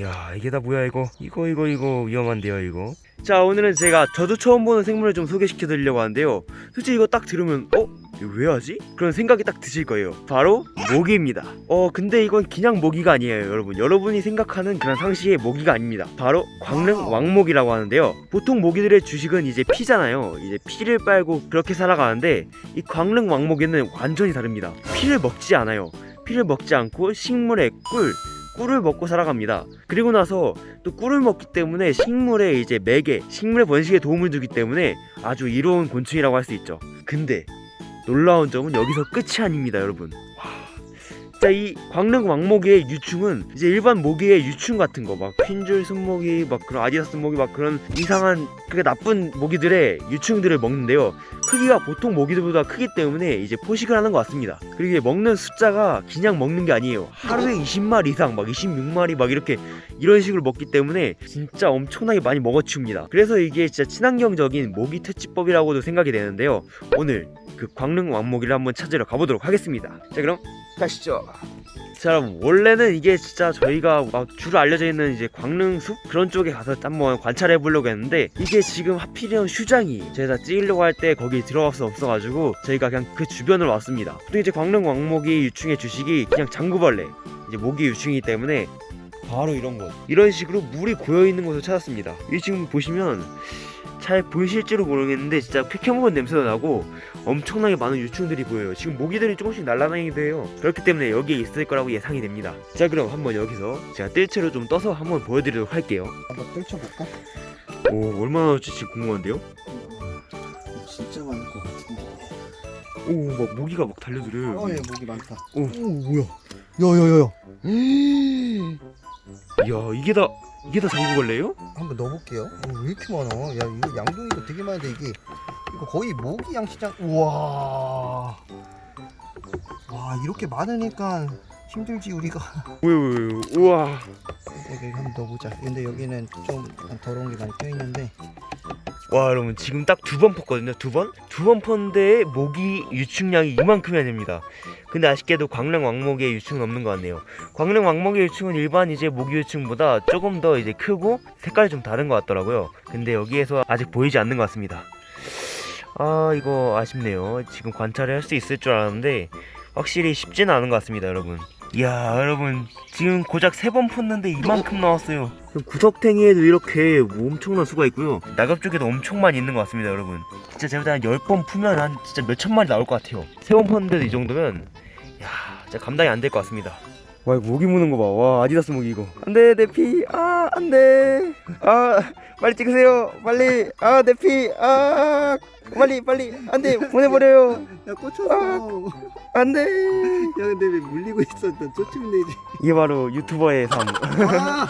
야 이게 다 뭐야 이거? 이거 이거 이거. 위험한데요 이거? 자 오늘은 제가 저도 처음 보는 생물을 좀 소개시켜 드리려고 하는데요. 솔직히 이거 딱 들으면 어? 왜 하지? 그런 생각이 딱 드실 거예요. 바로 모기입니다. 어 근데 이건 그냥 모기가 아니에요 여러분. 여러분이 생각하는 그런 상식의 모기가 아닙니다. 바로 광릉 왕모기라고 하는데요. 보통 모기들의 주식은 이제 피잖아요. 이제 피를 빨고 그렇게 살아가는데 이 광릉 왕모기는 완전히 다릅니다. 피를 먹지 않아요. 피를 먹지 않고 식물의 꿀 꿀을 먹고 살아갑니다. 그리고 나서 또 꿀을 먹기 때문에 식물의 이제 매개, 식물의 번식에 도움을 주기 때문에 아주 이로운 곤충이라고 할 수 있죠. 근데 놀라운 점은 여기서 끝이 아닙니다, 여러분. 와. 자, 이 광릉 왕모기의 유충은 이제 일반 모기의 유충 같은 거, 막 핀줄 순모기, 막 그런 아디다스 모기, 막 그런 이상한 그게 나쁜 모기들의 유충들을 먹는데요. 크기가 보통 모기들보다 크기 때문에 이제 포식을 하는 것 같습니다. 그리고 먹는 숫자가 그냥 먹는 게 아니에요. 하루에 20마리 이상, 막 26마리 막 이렇게 이런 식으로 먹기 때문에 진짜 엄청나게 많이 먹어치웁니다. 그래서 이게 진짜 친환경적인 모기 퇴치법이라고도 생각이 되는데요. 오늘 그 광릉 왕모기를 한번 찾으러 가보도록 하겠습니다. 자 그럼 가시죠. 자 원래는 이게 진짜 저희가 막 주로 알려져 있는 이제 광릉숲 그런 쪽에 가서 한번 관찰해 보려고 했는데 이게 지금 하필이면 휴장이 저희가 찍으려고 할 때 거기 들어갈 수 없어가지고 저희가 그냥 그 주변으로 왔습니다. 또 이제 광릉 왕모기 유충의 주식이 그냥 장구벌레 이제 모기 유충이기 때문에 바로 이런 곳 이런 식으로 물이 고여 있는 곳을 찾았습니다. 이 지금 보시면 잘 보이실지도 모르겠는데 진짜 쾌쾌먹은 냄새도 나고 엄청나게 많은 유충들이 보여요 지금 모기들이 조금씩 날아다니기도 해요 그렇기 때문에 여기에 있을 거라고 예상이 됩니다 자 그럼 한번 여기서 제가 뜰채로 좀 떠서 한번 보여드리도록 할게요 한번 떨쳐볼까? 오 얼마나 나올지 지금 궁금한데요? 진짜 많을 것 같은데. 오막 모기가 막 달려들어요 어, 예, 목이 많다. 오. 오, 뭐야? 야야야야. 이야 이게 다 이게 다 장구벌레예요? 한번 넣어볼게요. 어, 왜 이렇게 많아? 야, 이거 양동이도 되게 많은데 이게 이거 거의 모기 양식장. 우와. 와, 이렇게 많으니까 힘들지 우리가. 우와 여기 한번 넣어보자. 근데 여기는 좀 더러운 게 많이 껴 있는데. 와 여러분 지금 딱 두 번 펐거든요. 두 번? 두번 펐는데 모기 유충량이 이만큼이나 됩니다. 근데 아쉽게도 광릉 왕모기의 유충은 없는 것 같네요. 광릉 왕모기의 유충은 일반 이제 모기 유충보다 조금 더 이제 크고 색깔이 좀 다른 것 같더라고요. 근데 여기에서 아직 보이지 않는 것 같습니다. 아 이거 아쉽네요. 지금 관찰을 할 수 있을 줄 알았는데 확실히 쉽지는 않은 것 같습니다 여러분 이야 여러분 지금 고작 세 번 폈는데 이만큼 나왔어요. 구석탱이에도 이렇게 뭐 엄청난 수가 있고요. 낙엽 쪽에도 엄청 많이 있는 것 같습니다 여러분. 진짜 제가 한 10번 푸면 한 진짜 몇천 마리 나올 것 같아요. 세 번 폈는데도 이 정도면 야 진짜 감당이 안 될 것 같습니다. 와 이거 모기 무는 거봐와 아디다스 모기 이거. 안돼 내피 아 안돼. 아 빨리 찍으세요. 빨리. 아 내피 아 빨리 빨리. 안돼 보내버려요. 야, 꽂혔어. 안돼. 야, 근데 왜 물리고? 나 쫓으면 되지. 이게 바로 유튜버의 삶 아!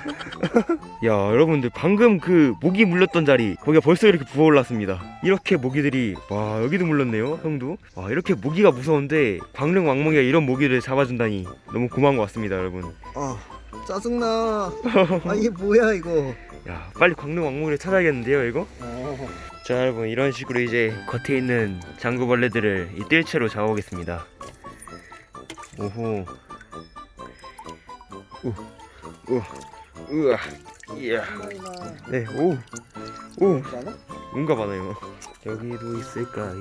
야 여러분들 방금 그 모기 물렸던 자리 거기가 벌써 이렇게 부어올랐습니다 이렇게 모기들이 와 여기도 물렸네요 형도 와 이렇게 모기가 무서운데 광릉 왕모기가 이런 모기를 잡아준다니 너무 고마운 것 같습니다 여러분 아, 짜증나. 아, 이게 뭐야, 이거. 야 빨리 광릉 왕모기를 찾아야겠는데요 이거 어. 자 여러분 이런 식으로 이제 겉에 있는 장구벌레들을 이 뜰채로 잡아오겠습니다 오호 우 우 우와 이야 네오오? 뭔가 많아요. 여기도 있을까요?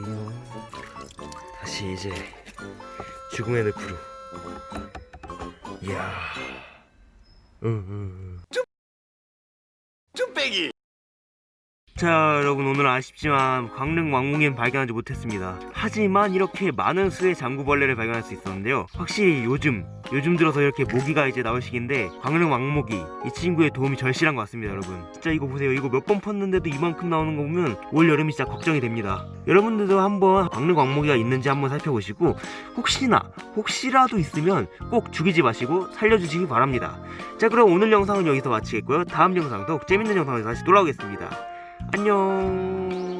다시 이제 죽음의 늪으로. 이야. 어, 어, 어. 자 여러분 오늘 아쉽지만 광릉 왕궁엔 발견하지 못했습니다. 하지만 이렇게 많은 수의 장구벌레를 발견할 수 있었는데요. 확실히 요즘 요즘 들어서 이렇게 모기가 이제 나올 시기인데 광릉 왕모기 이 친구의 도움이 절실한 것 같습니다 여러분. 진짜 이거 보세요. 이거 몇번 펐는데도 이만큼 나오는 거 보면 올 여름이 진짜 걱정이 됩니다. 여러분들도 한번 광릉 왕모기가 있는지 한번 살펴보시고 혹시나 혹시라도 있으면 꼭 죽이지 마시고 살려주시기 바랍니다. 자 그럼 오늘 영상은 여기서 마치겠고요. 다음 영상 도 재밌는 영상으로 다시 돌아오겠습니다 안녕